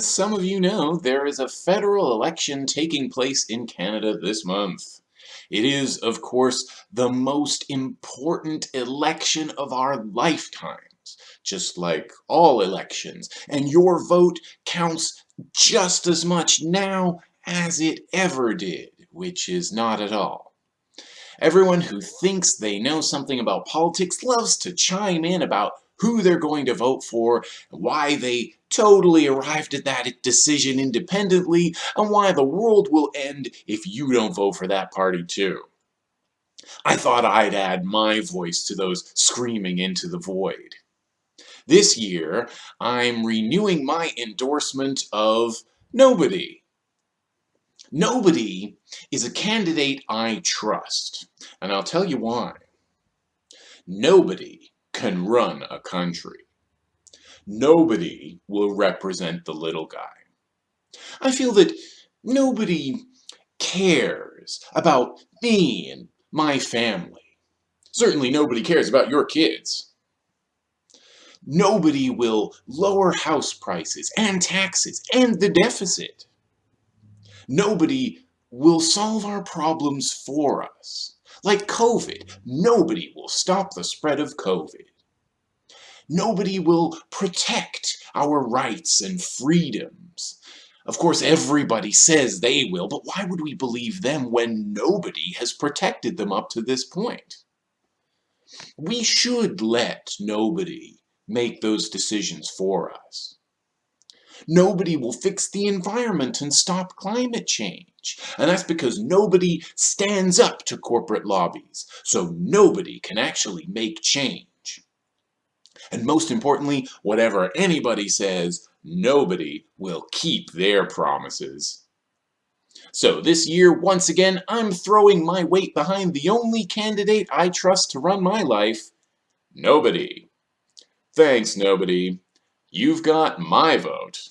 As some of you know, there is a federal election taking place in Canada this month. It is, of course, the most important election of our lifetimes, just like all elections, and your vote counts just as much now as it ever did, which is not at all. Everyone who thinks they know something about politics loves to chime in about who they're going to vote for, why they totally arrived at that decision independently, and why the world will end if you don't vote for that party too. I thought I'd add my voice to those screaming into the void. This year, I'm renewing my endorsement of nobody. Nobody is a candidate I trust, and I'll tell you why. Nobody can run a country. Nobody will represent the little guy. I feel that nobody cares about me and my family. Certainly nobody cares about your kids. Nobody will lower house prices and taxes and the deficit. Nobody will solve our problems for us. Like COVID, nobody will stop the spread of COVID. Nobody will protect our rights and freedoms. Of course, everybody says they will, but why would we believe them when nobody has protected them up to this point? We should let nobody make those decisions for us. Nobody will fix the environment and stop climate change. And that's because nobody stands up to corporate lobbies. So nobody can actually make change. And most importantly, whatever anybody says, nobody will keep their promises. So this year, once again, I'm throwing my weight behind the only candidate I trust to run my life, nobody. Thanks, nobody. You've got my vote.